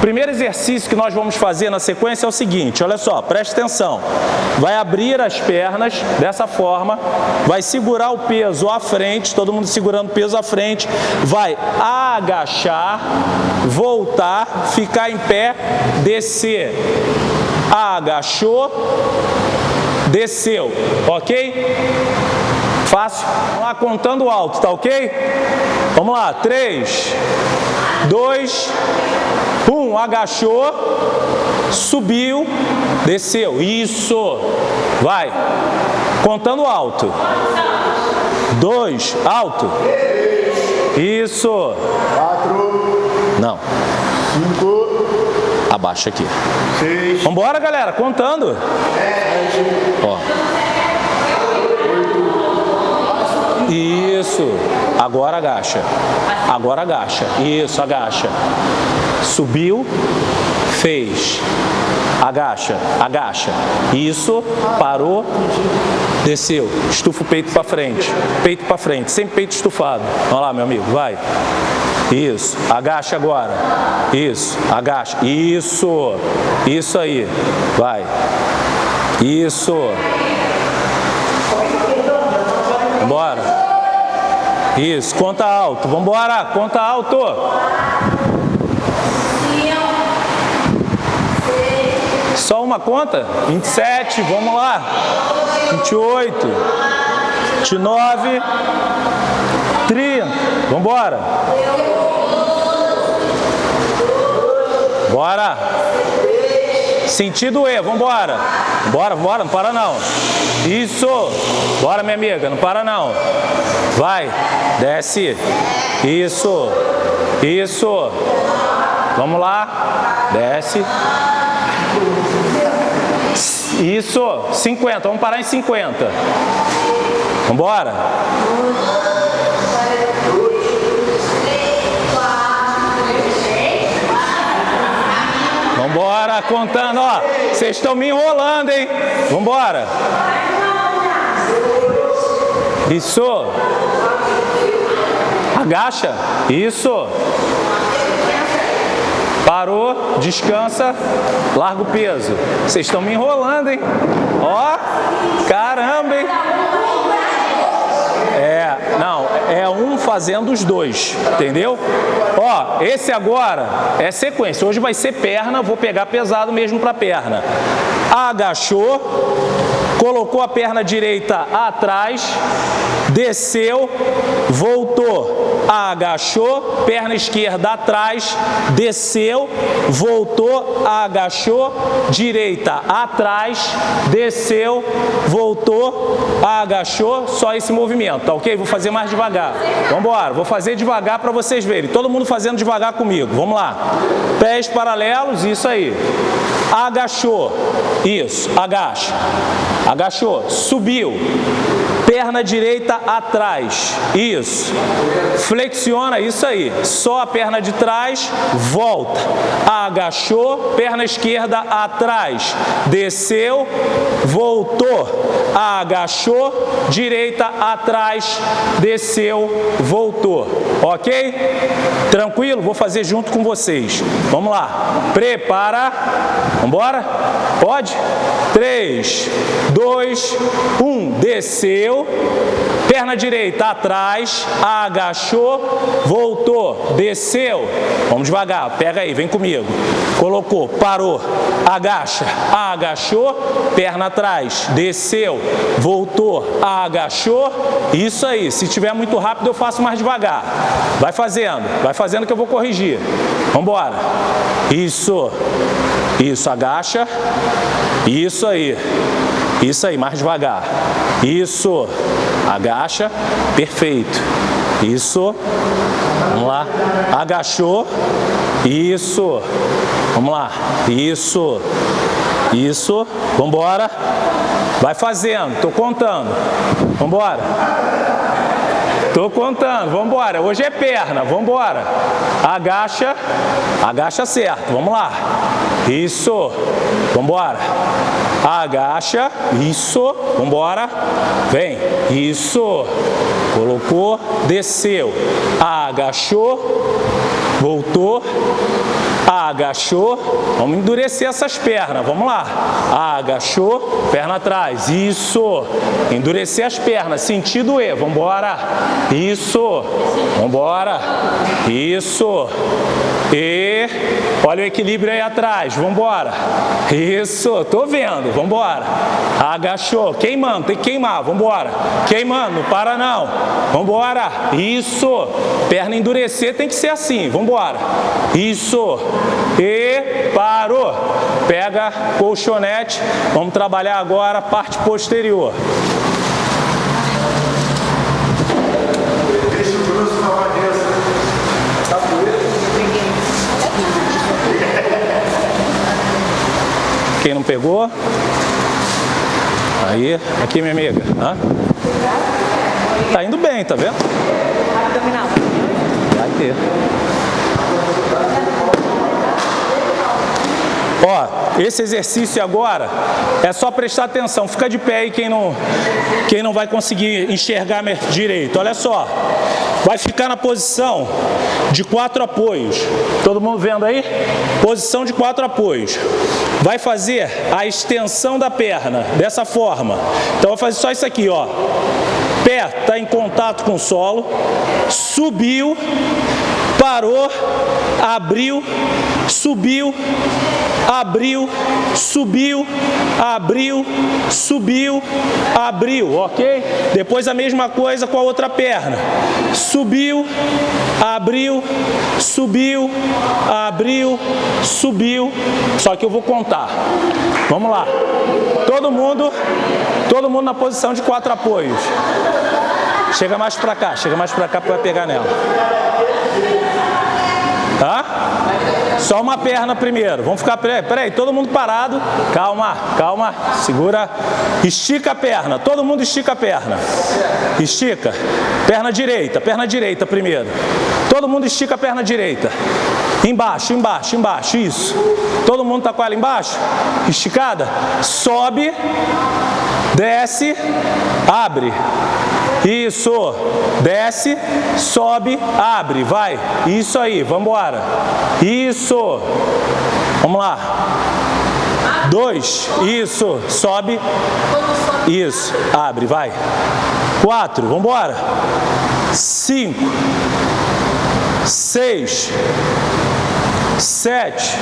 Primeiro exercício que nós vamos fazer na sequência é o seguinte, olha só, preste atenção. Vai abrir as pernas dessa forma, vai segurar o peso à frente, todo mundo segurando o peso à frente, vai agachar, voltar, ficar em pé, descer. Agachou, desceu, ok? Fácil? Vamos lá, contando alto, tá ok? Vamos lá, 3, 2, 1, agachou, subiu, desceu, isso, vai, contando alto, 2, alto, isso, 4, não, 5, abaixa aqui, 6, vambora galera, contando, 7, ó, Isso. Agora agacha. Agora agacha. Isso, agacha. Subiu, fez. Agacha, agacha. Isso, parou, desceu. Estufa o peito para frente. Peito para frente, sempre peito estufado. Olha lá, meu amigo, vai. Isso, agacha agora. Isso, agacha. Isso, isso aí. Vai. Isso. Bora. Isso, conta alto. Vamos embora, conta alto. Só uma conta? 27, vamos lá. 28, 29, 30. Vamos embora. Bora. Sentido E, vamos embora. Bora, bora, não para não. Isso. Bora, minha amiga, não para não. Vai, desce. Isso. Isso. Vamos lá. Desce. Isso. 50. Vamos parar em 50. Vamos Vambora, contando, ó. Vocês estão me enrolando, hein? Vambora. Isso. Agacha. Isso. Parou, descansa, larga o peso. Vocês estão me enrolando, hein? Ó, fazendo os dois, entendeu? Ó, esse agora é sequência. Hoje vai ser perna, vou pegar pesado mesmo para perna. Agachou, colocou a perna direita atrás, desceu, voltou, agachou, perna esquerda atrás, desceu, voltou, agachou, direita atrás, desceu, voltou, agachou, só esse movimento, tá ok? Vou fazer mais devagar. Vamos embora, vou fazer devagar para vocês verem. Todo mundo fazendo devagar comigo. Vamos lá. Pés paralelos, isso aí. Agachou, isso, agacha. Agachou, subiu. Perna direita atrás, isso. Flexiona, isso aí. Só a perna de trás, volta. Agachou, perna esquerda atrás. Desceu, voltou. Agachou, direita atrás, desceu, voltou. Ok? Tranquilo? Vou fazer junto com vocês. Vamos lá. Prepara. Vambora? Pode? 3, 2, 1. Desceu. Perna direita atrás, agachou, voltou, desceu. Vamos devagar, pega aí, vem comigo. Colocou, parou, agacha, agachou, perna atrás, desceu, voltou, agachou. Isso aí, se tiver muito rápido eu faço mais devagar. Vai fazendo, vai fazendo que eu vou corrigir. Vamos embora. Isso, isso, agacha. Isso aí. Isso aí, mais devagar. Isso. Agacha. Perfeito. Isso. Vamos lá. Agachou. Isso. Vamos lá. Isso. Isso. Vamos embora. Vai fazendo. Tô contando. Vamos. Tô contando, vamos. Hoje é perna, vamos. Agacha, agacha certo, vamos lá. Isso, vamos embora. Agacha, isso, vamos embora. Vem, isso. Colocou, desceu. Agachou, voltou, agachou, vamos endurecer essas pernas, vamos lá, agachou, perna atrás, isso, endurecer as pernas, sentido E, vamos embora, isso, vamos embora, isso, e olha o equilíbrio aí atrás, vamos embora, isso, tô vendo, vamos embora, agachou, queimando, tem que queimar, vamos embora, queimando, não para não, vamos embora, isso, perna endurecer tem que ser assim, vamos embora, isso, e parou. Pega colchonete, vamos trabalhar agora a parte posterior. Deixa o grosso na cabeça. Quem não pegou? Aí, aqui minha amiga. Hã? Tá indo bem, tá vendo? Vai ter. Ó, esse exercício agora é só prestar atenção. Fica de pé aí quem não, quem não vai conseguir enxergar direito. Olha só. Vai ficar na posição de quatro apoios. Todo mundo vendo aí? Posição de quatro apoios. Vai fazer a extensão da perna dessa forma. Então, vai fazer só isso aqui, ó. Pé está em contato com o solo, subiu, parou, abriu, subiu, abriu, subiu, abriu, subiu, abriu, ok? Depois a mesma coisa com a outra perna. Subiu, abriu, subiu, abriu, subiu. Só que eu vou contar. Vamos lá. Todo mundo, todo mundo na posição de quatro apoios. Chega mais pra cá, chega mais pra cá para pegar nela. Tá? Só uma perna primeiro. Vamos ficar, peraí, peraí, todo mundo parado. Calma, calma, segura. Estica a perna, todo mundo estica a perna. Estica. Perna direita, perna direita primeiro. Todo mundo estica a perna direita. Embaixo, embaixo, embaixo, isso. Todo mundo tá com ela embaixo? Esticada? Sobe, desce, abre. Isso, desce, sobe, abre, vai. Isso aí, vamos embora. Isso. Vamos lá. Dois, isso, sobe. Isso, abre, vai. Quatro, vamos embora. Cinco, seis, sete,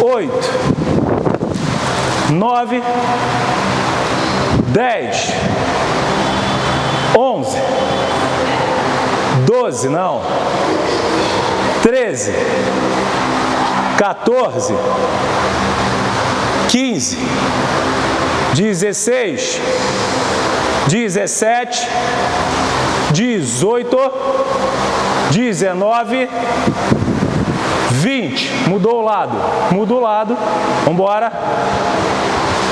oito, nove, dez, onze, doze, não, treze, 14, 15, 16, 17, 18, 19, 20. Mudou o lado. Muda o lado. Vamos embora.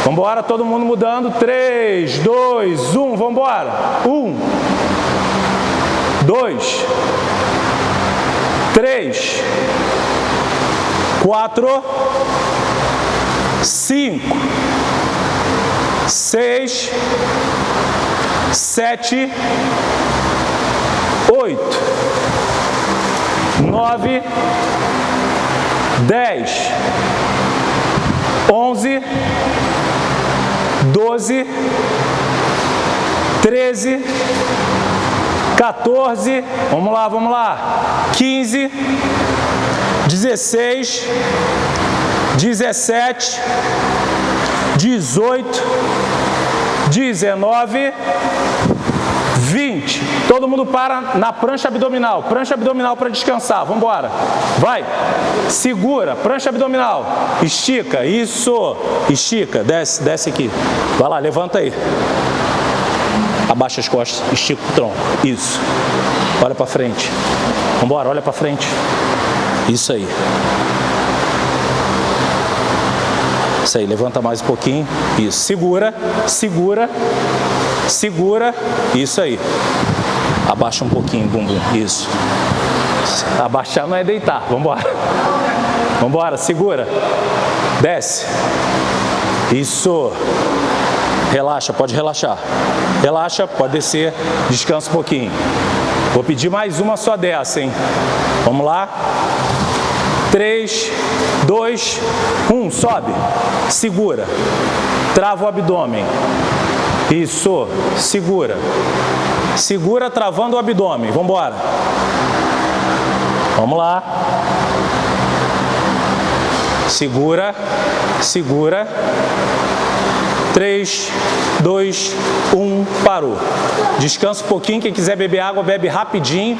Vamos embora, todo mundo mudando. 3, 2, 1. Vamos embora. 1, 2, 3, 4, 5, 6, 7, 8, 9, 10, 11, 12, 13, 14, vamos lá, vamos lá, 15, 16, 17, 18, 19, 20. Todo mundo para na prancha abdominal. Prancha abdominal para descansar. Vamos embora. Vai. Segura. Prancha abdominal. Estica. Isso. Estica. Desce, desce aqui. Vai lá, levanta aí. Abaixa as costas. Estica o tronco. Isso. Olha para frente. Vamos embora. Olha para frente. Isso aí. Isso aí, levanta mais um pouquinho. Isso, segura, segura, segura. Isso aí. Abaixa um pouquinho, bumbum. Isso. Abaixar não é deitar. Vamos embora, segura. Desce. Isso. Relaxa, pode relaxar. Relaxa, pode descer. Descansa um pouquinho. Vou pedir mais uma só dessa, hein? Vamos lá. 3, 2, 1, sobe, segura, trava o abdômen, isso, segura, segura travando o abdômen, vamos embora, vamos lá, segura, segura, 3, 2, 1, parou, descansa um pouquinho, quem quiser beber água, bebe rapidinho,